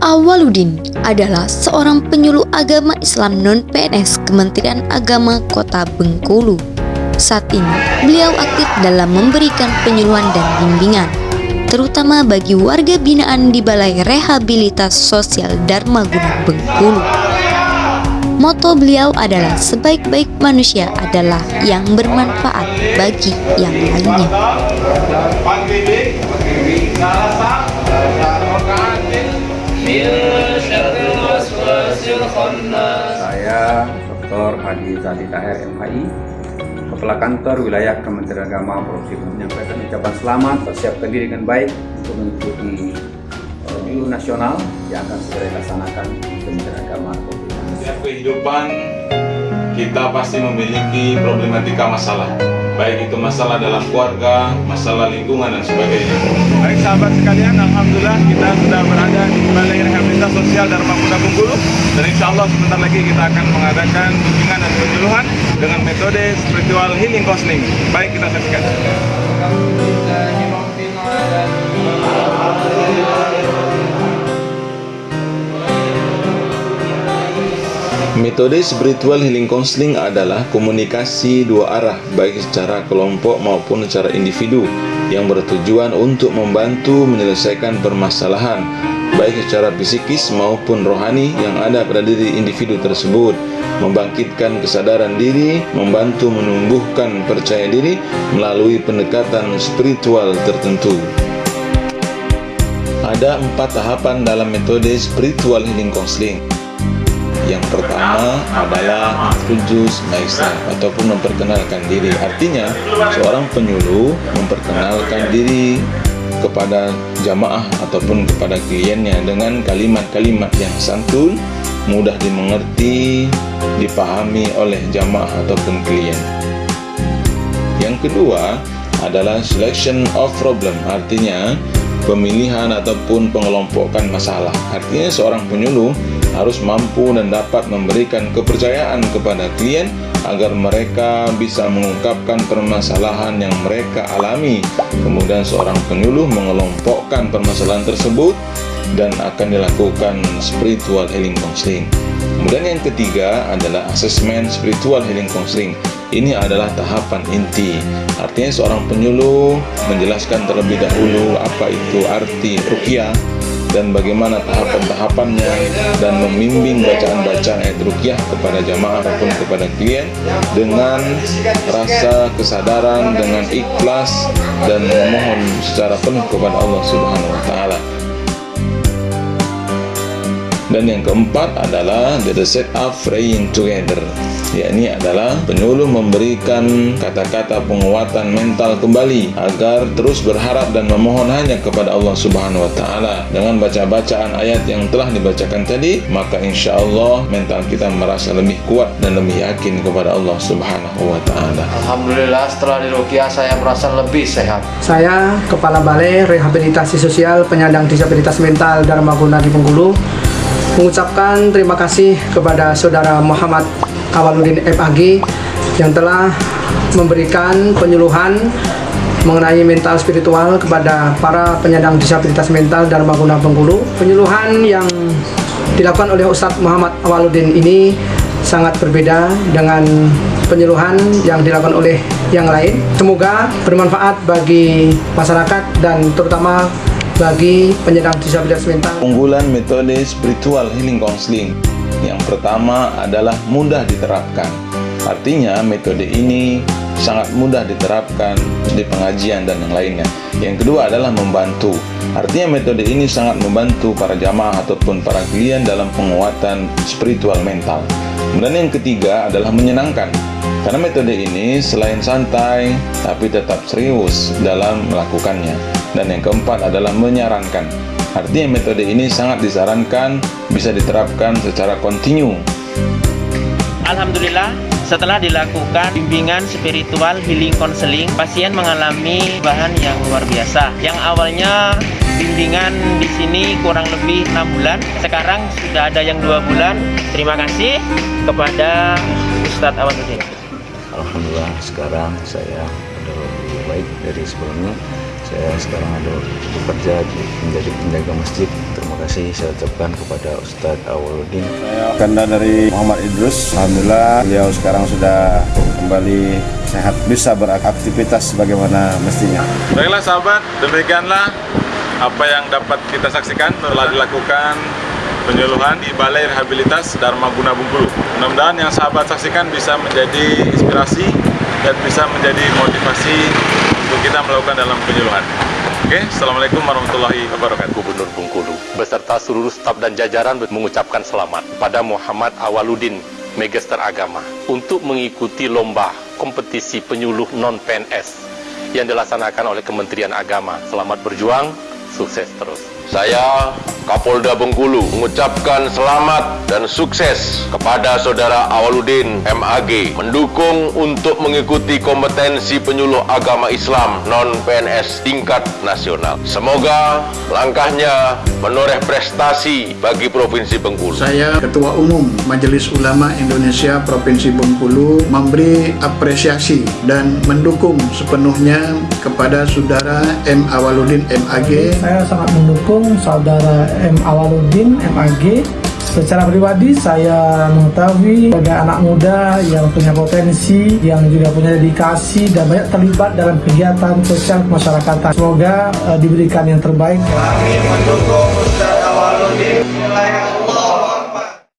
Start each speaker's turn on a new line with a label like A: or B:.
A: Awaludin adalah seorang penyuluh agama Islam non-PNS Kementerian Agama Kota Bengkulu. Saat ini, beliau aktif dalam memberikan penyuluhan dan bimbingan, terutama bagi warga binaan di Balai Rehabilitas Sosial Dharma Guna Bengkulu. Moto beliau adalah sebaik-baik manusia adalah yang bermanfaat bagi yang lainnya.
B: Saya Dr. Hadi Zali Tahir MHI Kepala Kantor Wilayah Kementerian Agama Provinsi menyampaikan ucapan selamat persiapkan diri dengan baik untuk mengikuti pemilu nasional yang akan segera dilaksanakan di Kementerian Agama Provinsi.
C: Setiap kehidupan kita pasti memiliki problematika masalah baik itu masalah dalam keluarga, masalah lingkungan dan sebagainya.
D: Baik sahabat sekalian, Alhamdulillah kita sudah berada di Balai Rehabilitas Sosial Dharma Kuda Bengkulu dan insya Allah sebentar lagi kita akan mengadakan bimbingan dan penyuluhan dengan metode spiritual healing counseling. Baik kita saksikan.
C: Metode spiritual healing counseling adalah komunikasi dua arah baik secara kelompok maupun secara individu yang bertujuan untuk membantu menyelesaikan permasalahan baik secara psikis maupun rohani yang ada pada diri individu tersebut membangkitkan kesadaran diri, membantu menumbuhkan percaya diri melalui pendekatan spiritual tertentu. Ada empat tahapan dalam metode spiritual healing counseling. Yang pertama adalah introduce myself ataupun memperkenalkan diri. Artinya, seorang penyuluh memperkenalkan diri kepada jamaah ataupun kepada kliennya dengan kalimat-kalimat yang santun, mudah dimengerti, dipahami oleh jamaah ataupun klien. Yang kedua adalah selection of problem, artinya pemilihan ataupun pengelompokan masalah. Artinya seorang penyuluh harus mampu dan dapat memberikan kepercayaan kepada klien agar mereka bisa mengungkapkan permasalahan yang mereka alami. Kemudian seorang penyuluh mengelompokkan permasalahan tersebut dan akan dilakukan spiritual healing counseling. Kemudian yang ketiga adalah asesmen spiritual healing counseling. Ini adalah tahapan inti. Artinya seorang penyuluh menjelaskan terlebih dahulu apa itu arti rukyah dan bagaimana tahapan-tahapannya dan membimbing bacaan-bacaan ayat rukyah kepada jamaah ataupun kepada klien dengan rasa kesadaran dengan ikhlas dan memohon secara penuh kepada Allah Subhanahu wa taala. Dan yang keempat adalah the set up praying together. Yakni adalah penyuluh memberikan kata-kata penguatan mental kembali agar terus berharap dan memohon hanya kepada Allah Subhanahu wa taala. Dengan baca bacaan ayat yang telah dibacakan tadi maka insya Allah mental kita merasa lebih kuat dan lebih yakin kepada Allah Subhanahu wa taala.
E: Alhamdulillah setelah dirukiah saya merasa lebih sehat.
F: Saya Kepala Balai Rehabilitasi Sosial Penyandang Disabilitas Mental Dharma Guna di Bengkulu mengucapkan terima kasih kepada Saudara Muhammad Awaludin FAG yang telah memberikan penyuluhan mengenai mental spiritual kepada para penyandang disabilitas mental Dharma Guna Bengkulu. Penyuluhan yang dilakukan oleh Ustadz Muhammad Awaludin ini sangat berbeda dengan penyuluhan yang dilakukan oleh yang lain. Semoga bermanfaat bagi masyarakat dan terutama bagi penyandang disabilitas mental.
C: Unggulan metode spiritual healing counseling yang pertama adalah mudah diterapkan. Artinya metode ini sangat mudah diterapkan di pengajian dan yang lainnya. Yang kedua adalah membantu. Artinya metode ini sangat membantu para jamaah ataupun para klien dalam penguatan spiritual mental. Kemudian yang ketiga adalah menyenangkan. Karena metode ini selain santai, tapi tetap serius dalam melakukannya. Dan yang keempat adalah menyarankan. Artinya metode ini sangat disarankan bisa diterapkan secara kontinu.
G: Alhamdulillah setelah dilakukan bimbingan spiritual healing counseling, pasien mengalami bahan yang luar biasa. Yang awalnya bimbingan di sini kurang lebih enam bulan, sekarang sudah ada yang dua bulan. Terima kasih kepada Ustadz Awaluddin.
H: Alhamdulillah sekarang saya sudah lebih baik dari sebelumnya. Saya sekarang ada bekerja menjadi penjaga masjid. Terima kasih saya ucapkan kepada Ustadz Awaludin.
I: Saya Kanda dari Muhammad Idrus. Alhamdulillah beliau sekarang sudah kembali sehat bisa beraktivitas sebagaimana mestinya.
D: Baiklah sahabat, demikianlah apa yang dapat kita saksikan telah dilakukan penyuluhan di Balai Rehabilitas Dharma Guna Bengkulu. Mudah-mudahan yang sahabat saksikan bisa menjadi inspirasi dan bisa menjadi motivasi kita melakukan dalam penyuluhan. Oke, Assalamualaikum warahmatullahi wabarakatuh.
J: Gubernur Bengkulu beserta seluruh staf dan jajaran mengucapkan selamat pada Muhammad Awaludin, Magister Agama, untuk mengikuti lomba kompetisi penyuluh non-PNS yang dilaksanakan oleh Kementerian Agama. Selamat berjuang, sukses terus.
K: Saya Kapolda Bengkulu mengucapkan selamat dan sukses kepada Saudara Awaludin MAG mendukung untuk mengikuti kompetensi penyuluh agama Islam non-PNS tingkat nasional. Semoga langkahnya menoreh prestasi bagi Provinsi Bengkulu.
L: Saya Ketua Umum Majelis Ulama Indonesia Provinsi Bengkulu memberi apresiasi dan mendukung sepenuhnya kepada Saudara M. Awaludin MAG.
M: Saya sangat mendukung saudara M. Awaludin MAG Secara pribadi saya mengetahui sebagai anak muda yang punya potensi, yang juga punya dedikasi dan banyak terlibat dalam kegiatan sosial masyarakat. Semoga uh, diberikan yang terbaik.
N: Kami mendukung Ustaz Awaludin